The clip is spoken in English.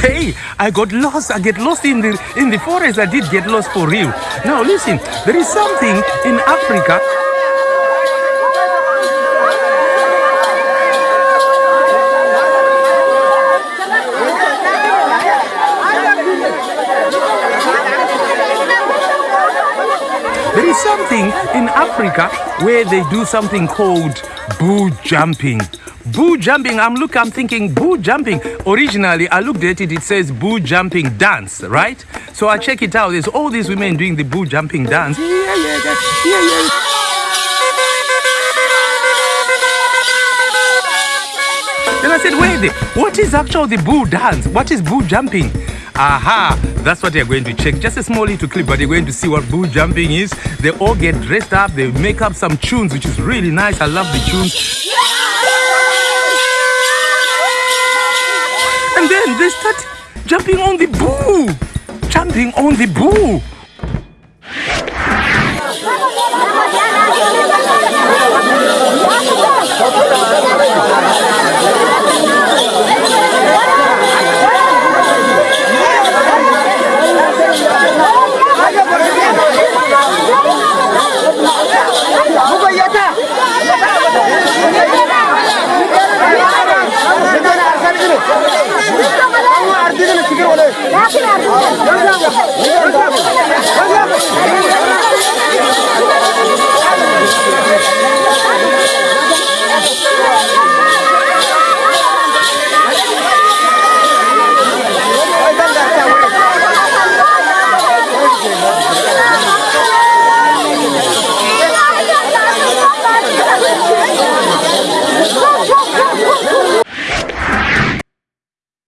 Hey, I got lost. I get lost in the in the forest. I did get lost for real. Now listen, there is something in Africa. There is something in Africa where they do something called boo jumping. Boo jumping, I'm look, I'm thinking boo jumping. Originally, I looked at it, it says boo jumping dance, right? So I check it out. There's all these women doing the boo jumping dance. Yeah, yeah, yeah, yeah, yeah. Then I said, wait, what is actually the boo dance? What is boo jumping? Aha, that's what you're going to check. Just a small little clip, but you're going to see what boo jumping is. They all get dressed up, they make up some tunes, which is really nice. I love the tunes. And then they start jumping on the boo, jumping on the boo. عارضين الكبير ولا إيه؟